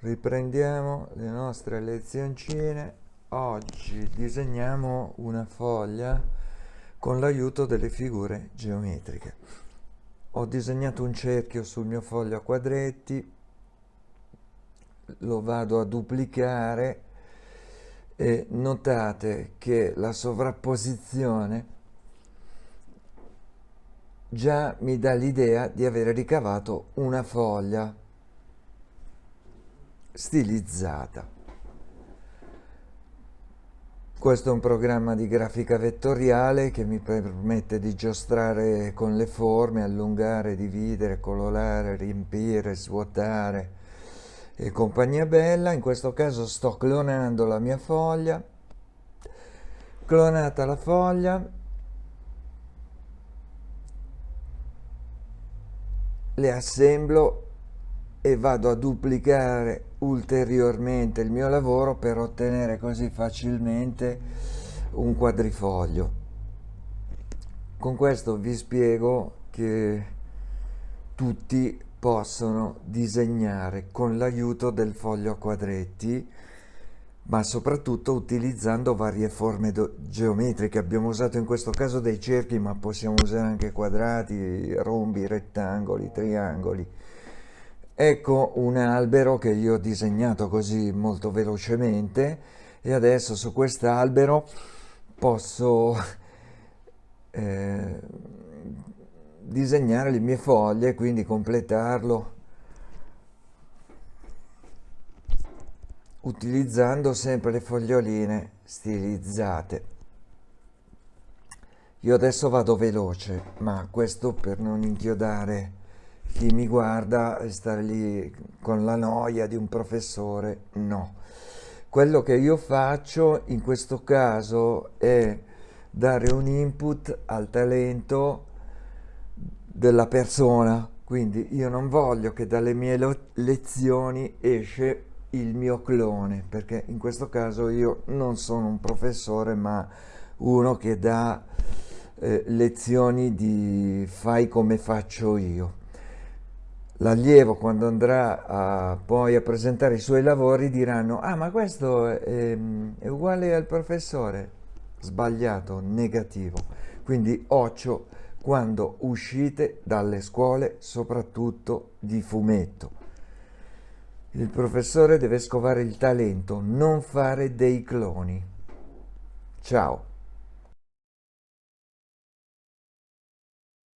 riprendiamo le nostre lezioncine. Oggi disegniamo una foglia con l'aiuto delle figure geometriche. Ho disegnato un cerchio sul mio foglio a quadretti lo vado a duplicare e notate che la sovrapposizione già mi dà l'idea di aver ricavato una foglia stilizzata. Questo è un programma di grafica vettoriale che mi permette di giostrare con le forme, allungare, dividere, colorare, riempire, svuotare e compagnia bella. In questo caso sto clonando la mia foglia. Clonata la foglia, le assemblo e vado a duplicare ulteriormente il mio lavoro per ottenere così facilmente un quadrifoglio. Con questo vi spiego che tutti possono disegnare con l'aiuto del foglio a quadretti ma soprattutto utilizzando varie forme geometriche. Abbiamo usato in questo caso dei cerchi, ma possiamo usare anche quadrati, rombi, rettangoli, triangoli. Ecco un albero che io ho disegnato così molto velocemente e adesso su quest'albero posso eh, disegnare le mie foglie, quindi completarlo utilizzando sempre le foglioline stilizzate. Io adesso vado veloce, ma questo per non inchiodare chi mi guarda stare lì con la noia di un professore, no. Quello che io faccio in questo caso è dare un input al talento della persona, quindi io non voglio che dalle mie lezioni esce il mio clone, perché in questo caso io non sono un professore, ma uno che dà eh, lezioni di fai come faccio io l'allievo quando andrà a, poi a presentare i suoi lavori diranno ah ma questo è, è uguale al professore. Sbagliato, negativo. Quindi occhio quando uscite dalle scuole soprattutto di fumetto. Il professore deve scovare il talento non fare dei cloni. Ciao